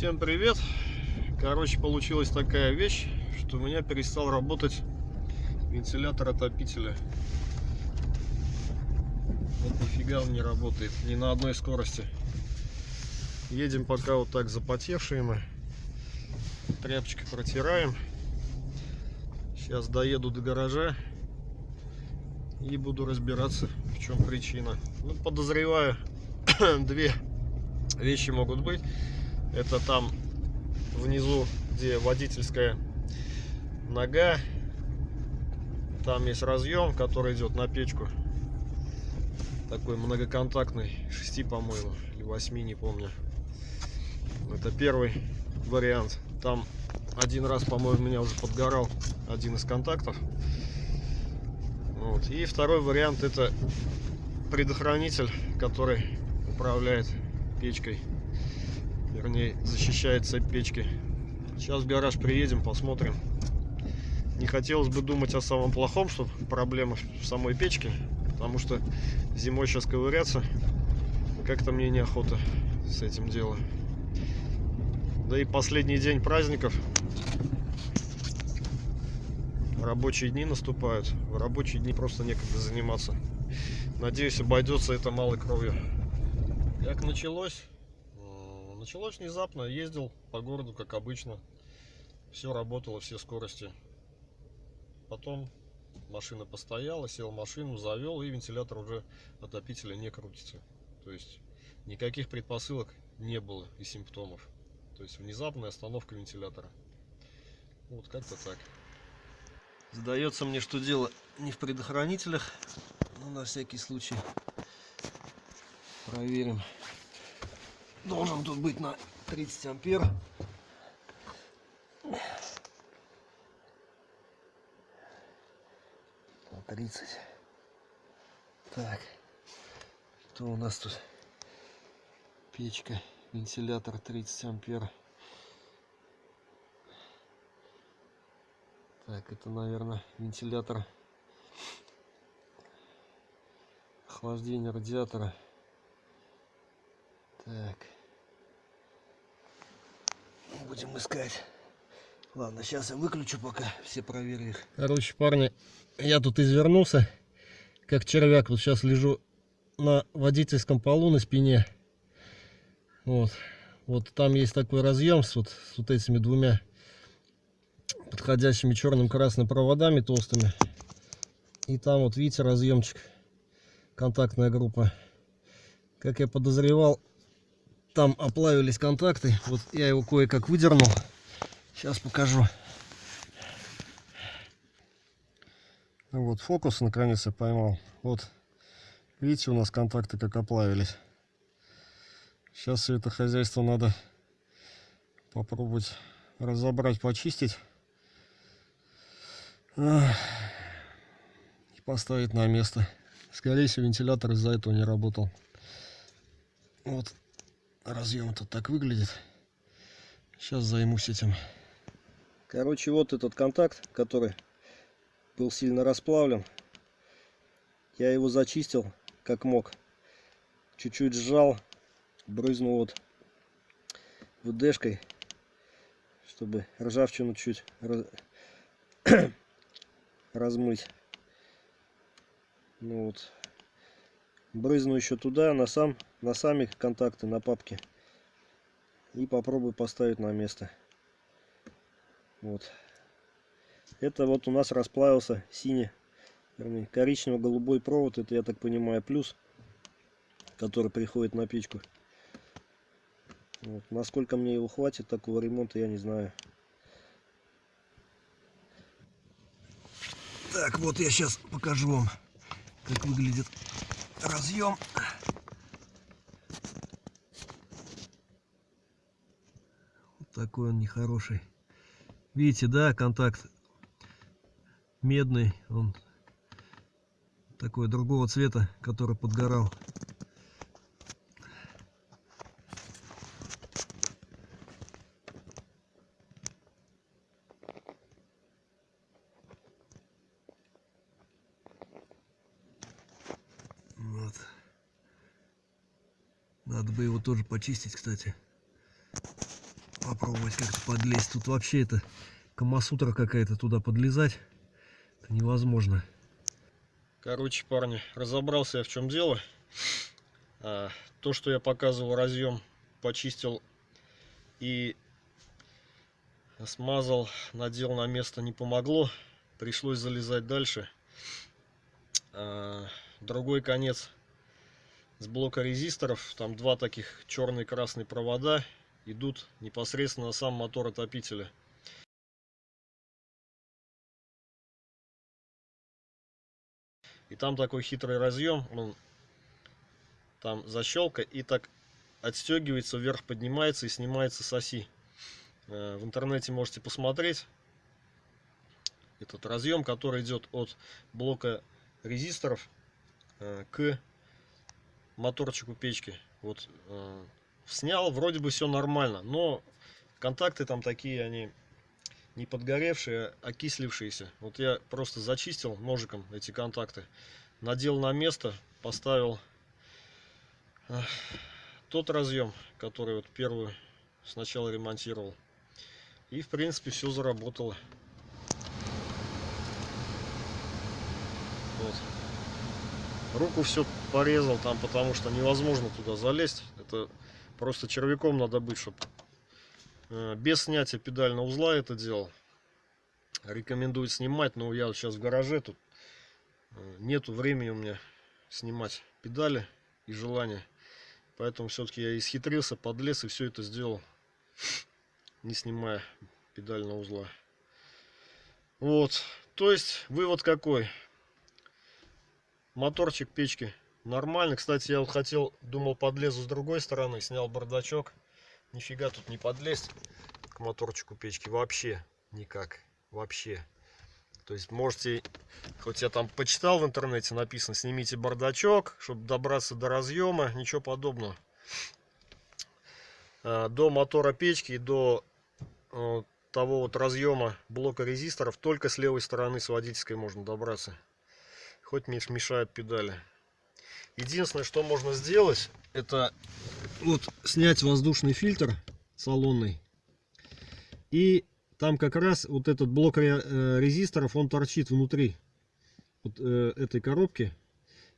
Всем привет! Короче, получилась такая вещь, что у меня перестал работать вентилятор отопителя. Вот нифига он не работает, ни на одной скорости. Едем пока вот так запотевшие мы. Тряпочкой протираем. Сейчас доеду до гаража и буду разбираться, в чем причина. Ну, подозреваю, две вещи могут быть. Это там внизу, где водительская нога. Там есть разъем, который идет на печку. Такой многоконтактный, 6, по-моему, или 8, не помню. Это первый вариант. Там один раз, по-моему, меня уже подгорал один из контактов. Вот. И второй вариант это предохранитель, который управляет печкой. Вернее, защищает цепь печки. Сейчас в гараж приедем, посмотрим. Не хотелось бы думать о самом плохом, что проблема в самой печке. Потому что зимой сейчас ковыряться как-то мне неохота с этим делом. Да и последний день праздников. Рабочие дни наступают. В рабочие дни просто некогда заниматься. Надеюсь, обойдется это малой кровью. Как началось? Началось внезапно. Ездил по городу, как обычно. Все работало, все скорости. Потом машина постояла, сел в машину, завел, и вентилятор уже отопителя не крутится. То есть никаких предпосылок не было и симптомов. То есть внезапная остановка вентилятора. Вот как-то так. Сдается мне, что дело не в предохранителях, но на всякий случай проверим. Должен тут быть на 30 ампер. На 30. Так, что у нас тут? Печка вентилятор 30 ампер так это наверное вентилятор охлаждения радиатора так будем искать ладно сейчас я выключу пока все проверю их короче парни я тут извернулся как червяк вот сейчас лежу на водительском полу на спине вот. Вот там есть такой разъем с вот, с вот этими двумя подходящими черным красным проводами толстыми. И там вот видите разъемчик, контактная группа. Как я подозревал, там оплавились контакты. Вот я его кое-как выдернул. Сейчас покажу. Вот фокус наконец я поймал. Вот видите у нас контакты как оплавились. Сейчас все это хозяйство надо попробовать разобрать, почистить. И поставить на место. Скорее всего, вентилятор из-за этого не работал. Вот разъем тут так выглядит. Сейчас займусь этим. Короче, вот этот контакт, который был сильно расплавлен. Я его зачистил как мог. Чуть-чуть сжал брызнул вот ВДшкой, чтобы ржавчину чуть раз... размыть. Ну вот. Брызну еще туда, на, сам, на сами контакты, на папке. И попробую поставить на место. Вот. Это вот у нас расплавился синий, коричнево-голубой провод. Это, я так понимаю, плюс, который приходит на печку. Вот. Насколько мне его хватит такого ремонта, я не знаю. Так, вот я сейчас покажу вам, как выглядит разъем. Вот такой он нехороший. Видите, да, контакт медный, он такой другого цвета, который подгорал. Надо бы его тоже почистить, кстати. попробовать как-то подлезть. Тут вообще это камасутра какая-то туда подлезать. Это невозможно. Короче, парни, разобрался я в чем дело. А, то, что я показывал разъем, почистил и смазал, надел на место, не помогло. Пришлось залезать дальше. А, другой конец с блока резисторов. Там два таких черный красный провода идут непосредственно на сам мотор отопителя. И там такой хитрый разъем, он там защелка и так отстегивается, вверх поднимается и снимается с оси. Э, в интернете можете посмотреть этот разъем, который идет от блока резисторов э, к моторчику печки. Вот э, снял, вроде бы все нормально, но контакты там такие, они не подгоревшие, а окислившиеся. Вот я просто зачистил ножиком эти контакты, надел на место, поставил э, тот разъем, который вот первую сначала ремонтировал. И в принципе все заработало. Вот. Руку все порезал там, потому что невозможно туда залезть. Это просто червяком надо быть, чтобы Э, без снятия педального узла это делал. Рекомендую снимать, но я сейчас в гараже, тут э, нету времени у меня снимать педали и желания. Поэтому все-таки я исхитрился, подлез и все это сделал, не снимая педального узла. Вот, то есть вывод какой? Моторчик печки нормальный. Кстати, я вот хотел, думал подлезу с другой стороны, снял бардачок. Нифига тут не подлезть к моторчику печки. Вообще никак. Вообще. То есть можете хоть я там почитал в интернете написано снимите бардачок чтобы добраться до разъема. Ничего подобного. А, до мотора печки до э, того вот разъема блока резисторов только с левой стороны с водительской можно добраться хоть мешают педали единственное что можно сделать это вот снять воздушный фильтр салонный. И там как раз вот этот блок э, резисторов, он торчит внутри вот э, этой коробки.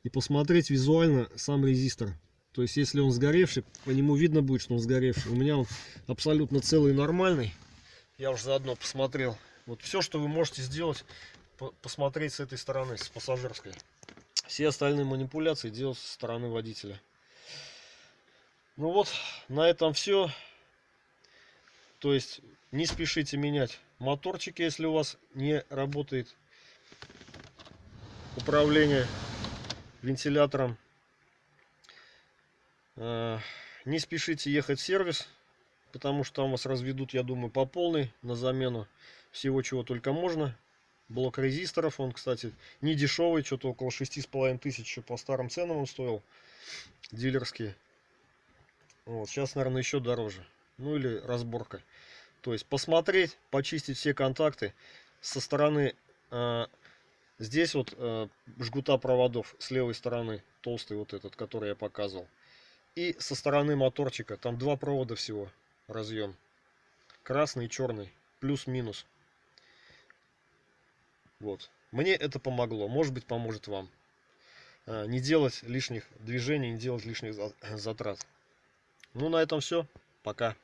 И посмотреть визуально сам резистор. То есть, если он сгоревший, по нему видно будет, что он сгоревший. У меня он абсолютно целый нормальный. Я уже заодно посмотрел. Вот все, что вы можете сделать, посмотреть с этой стороны, с пассажирской. Все остальные манипуляции делать со стороны водителя. Ну вот, на этом все. То есть не спешите менять моторчики, если у вас не работает управление вентилятором. А, не спешите ехать в сервис, потому что там вас разведут, я думаю, по полной на замену всего, чего только можно. Блок резисторов, он, кстати, не дешевый, что-то около шести с половиной тысяч по старым ценам он стоил, дилерские. Вот, сейчас, наверное, еще дороже. Ну или разборка. То есть посмотреть, почистить все контакты со стороны э, здесь вот э, жгута проводов с левой стороны толстый вот этот, который я показывал. И со стороны моторчика там два провода всего разъем. Красный черный. Плюс-минус. Вот. Мне это помогло. Может быть поможет вам. Э, не делать лишних движений, не делать лишних затрат. Ну, на этом все. Пока.